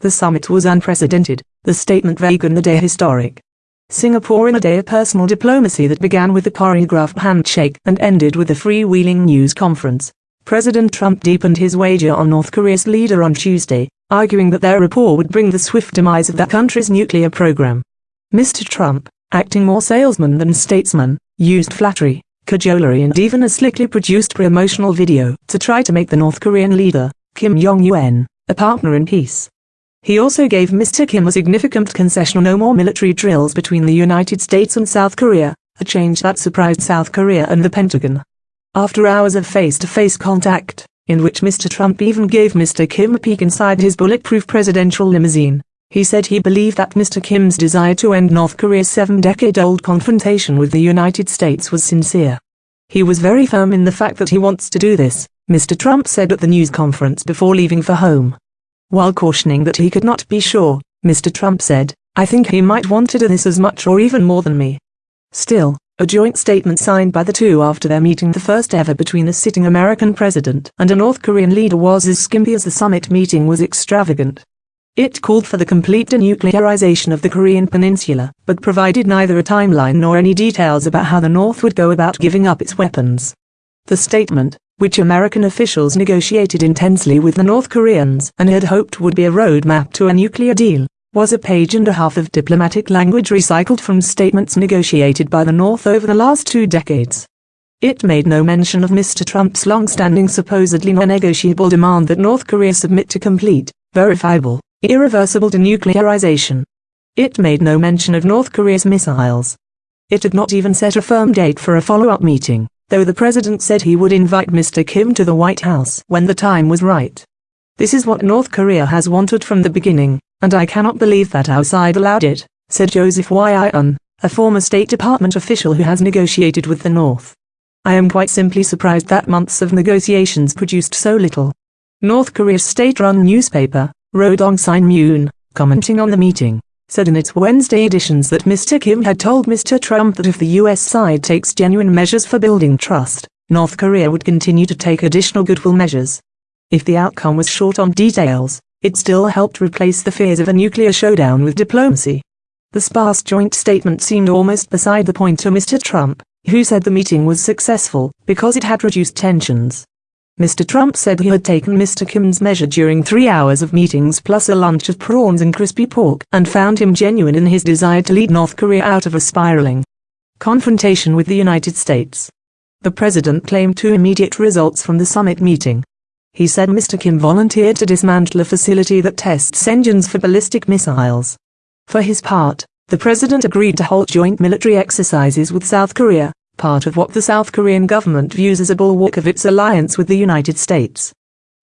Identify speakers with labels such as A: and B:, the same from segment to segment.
A: The summit was unprecedented, the statement vague and the day historic. Singapore in a day of personal diplomacy that began with the choreographed handshake and ended with a freewheeling news conference. President Trump deepened his wager on North Korea's leader on Tuesday, arguing that their rapport would bring the swift demise of that country's nuclear program. Mr. Trump, acting more salesman than statesman, used flattery, cajolery and even a slickly produced promotional video to try to make the North Korean leader, Kim Jong-un, a partner in peace. He also gave Mr. Kim a significant concession on no more military drills between the United States and South Korea, a change that surprised South Korea and the Pentagon. After hours of face-to-face -face contact, in which Mr. Trump even gave Mr. Kim a peek inside his bulletproof presidential limousine, he said he believed that Mr. Kim's desire to end North Korea's seven-decade-old confrontation with the United States was sincere. He was very firm in the fact that he wants to do this, Mr. Trump said at the news conference before leaving for home. While cautioning that he could not be sure, Mr. Trump said, I think he might want to do this as much or even more than me. Still, a joint statement signed by the two after their meeting the first ever between a sitting American president and a North Korean leader was as skimpy as the summit meeting was extravagant. It called for the complete denuclearization of the Korean peninsula, but provided neither a timeline nor any details about how the North would go about giving up its weapons. The statement, which American officials negotiated intensely with the North Koreans and had hoped would be a roadmap to a nuclear deal, was a page and a half of diplomatic language recycled from statements negotiated by the North over the last two decades. It made no mention of Mr. Trump's long-standing supposedly non-negotiable demand that North Korea submit to complete, verifiable, irreversible denuclearization. It made no mention of North Korea's missiles. It did not even set a firm date for a follow-up meeting, though the president said he would invite Mr. Kim to the White House when the time was right. This is what North Korea has wanted from the beginning, and I cannot believe that our side allowed it, said Joseph Y.I.N., a former State Department official who has negotiated with the North. I am quite simply surprised that months of negotiations produced so little. North Korea's state-run newspaper, Rodong Sinmun, commenting on the meeting, said in its Wednesday editions that Mr. Kim had told Mr. Trump that if the U.S. side takes genuine measures for building trust, North Korea would continue to take additional goodwill measures. If the outcome was short on details, it still helped replace the fears of a nuclear showdown with diplomacy. The sparse joint statement seemed almost beside the point to Mr. Trump, who said the meeting was successful because it had reduced tensions. Mr. Trump said he had taken Mr. Kim's measure during three hours of meetings plus a lunch of prawns and crispy pork and found him genuine in his desire to lead North Korea out of a spiraling confrontation with the United States. The president claimed two immediate results from the summit meeting. He said Mr. Kim volunteered to dismantle a facility that tests engines for ballistic missiles. For his part, the president agreed to halt joint military exercises with South Korea, part of what the South Korean government views as a bulwark of its alliance with the United States.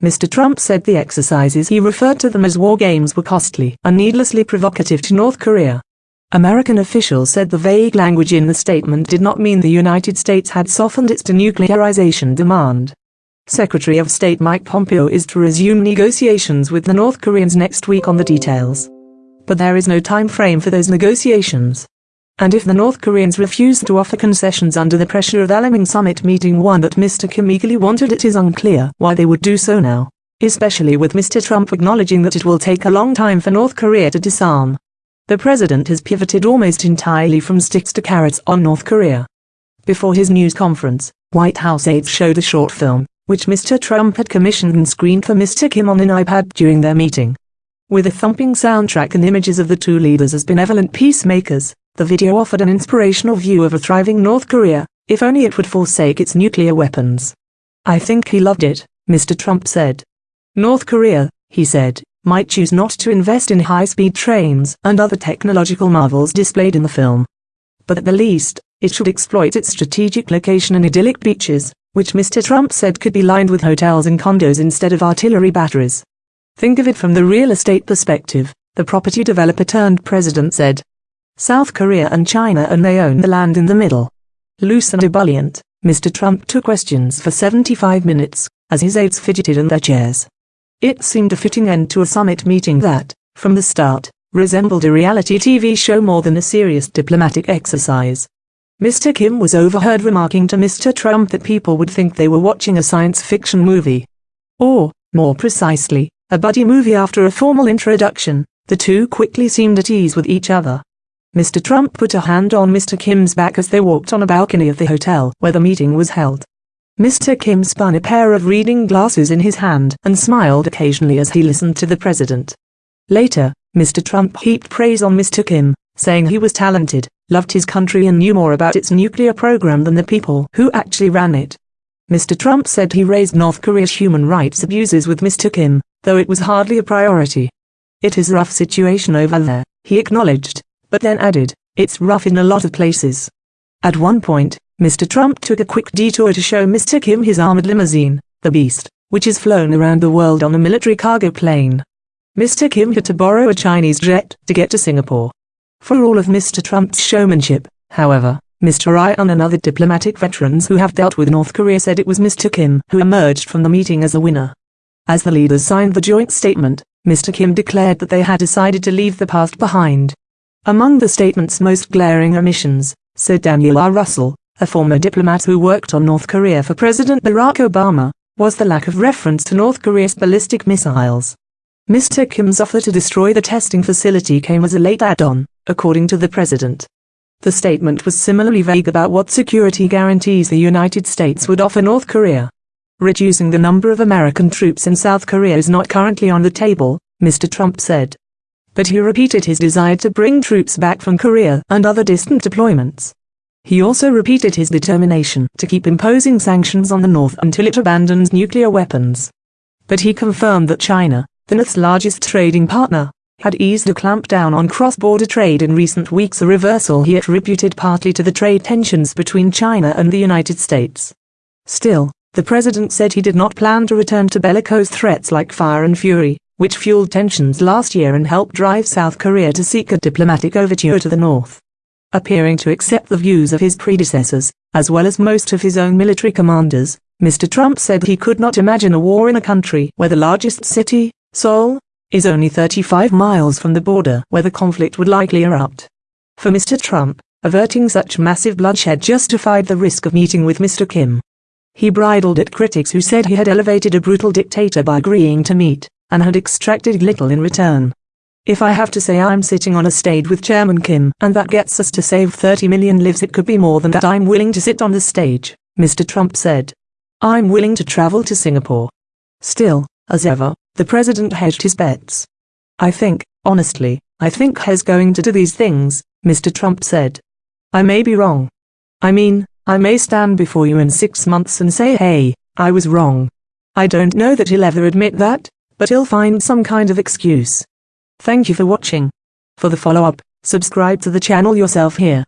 A: Mr. Trump said the exercises he referred to them as war games were costly and needlessly provocative to North Korea. American officials said the vague language in the statement did not mean the United States had softened its denuclearization demand. Secretary of State Mike Pompeo is to resume negotiations with the North Koreans next week on the details. But there is no time frame for those negotiations. And if the North Koreans refuse to offer concessions under the pressure of the Alaming Summit meeting one that Mr. Kim eagerly wanted it is unclear why they would do so now, especially with Mr. Trump acknowledging that it will take a long time for North Korea to disarm. The president has pivoted almost entirely from sticks to carrots on North Korea. Before his news conference, White House aides showed a short film, which Mr. Trump had commissioned and screened for Mr. Kim on an iPad during their meeting. With a thumping soundtrack and images of the two leaders as benevolent peacemakers, the video offered an inspirational view of a thriving North Korea, if only it would forsake its nuclear weapons. I think he loved it, Mr. Trump said. North Korea, he said, might choose not to invest in high-speed trains and other technological marvels displayed in the film. But at the least, it should exploit its strategic location and idyllic beaches, which Mr. Trump said could be lined with hotels and condos instead of artillery batteries. Think of it from the real estate perspective, the property developer turned president said. South Korea and China and they own the land in the middle. Loose and ebullient, Mr. Trump took questions for 75 minutes, as his aides fidgeted in their chairs. It seemed a fitting end to a summit meeting that, from the start, resembled a reality TV show more than a serious diplomatic exercise. Mr. Kim was overheard remarking to Mr. Trump that people would think they were watching a science fiction movie. Or, more precisely, a buddy movie after a formal introduction, the two quickly seemed at ease with each other. Mr. Trump put a hand on Mr. Kim's back as they walked on a balcony of the hotel where the meeting was held. Mr. Kim spun a pair of reading glasses in his hand and smiled occasionally as he listened to the president. Later, Mr. Trump heaped praise on Mr. Kim, saying he was talented, loved his country and knew more about its nuclear program than the people who actually ran it. Mr. Trump said he raised North Korea's human rights abuses with Mr. Kim, though it was hardly a priority. It is a rough situation over there, he acknowledged, but then added, it's rough in a lot of places. At one point, Mr. Trump took a quick detour to show Mr. Kim his armored limousine, the Beast, which is flown around the world on a military cargo plane. Mr. Kim had to borrow a Chinese jet to get to Singapore. For all of Mr. Trump's showmanship, however, Mr. Yun and other diplomatic veterans who have dealt with North Korea said it was Mr. Kim who emerged from the meeting as a winner. As the leaders signed the joint statement, Mr. Kim declared that they had decided to leave the past behind. Among the statement's most glaring omissions, said Daniel R. Russel, a former diplomat who worked on North Korea for President Barack Obama, was the lack of reference to North Korea's ballistic missiles. Mr. Kim's offer to destroy the testing facility came as a late add-on, according to the president. The statement was similarly vague about what security guarantees the United States would offer North Korea. Reducing the number of American troops in South Korea is not currently on the table, Mr. Trump said. But he repeated his desire to bring troops back from Korea and other distant deployments. He also repeated his determination to keep imposing sanctions on the North until it abandons nuclear weapons. But he confirmed that China, the North's largest trading partner, had eased a clampdown on cross-border trade in recent weeks a reversal he attributed partly to the trade tensions between China and the United States. Still, the president said he did not plan to return to bellicose threats like fire and fury, which fueled tensions last year and helped drive South Korea to seek a diplomatic overture to the North appearing to accept the views of his predecessors, as well as most of his own military commanders, Mr. Trump said he could not imagine a war in a country where the largest city, Seoul, is only 35 miles from the border where the conflict would likely erupt. For Mr. Trump, averting such massive bloodshed justified the risk of meeting with Mr. Kim. He bridled at critics who said he had elevated a brutal dictator by agreeing to meet, and had extracted little in return. If I have to say I'm sitting on a stage with Chairman Kim and that gets us to save 30 million lives it could be more than that I'm willing to sit on the stage, Mr. Trump said. I'm willing to travel to Singapore. Still, as ever, the president hedged his bets. I think, honestly, I think he's going to do these things, Mr. Trump said. I may be wrong. I mean, I may stand before you in six months and say hey, I was wrong. I don't know that he'll ever admit that, but he'll find some kind of excuse. Thank you for watching. For the follow-up, subscribe to the channel yourself here.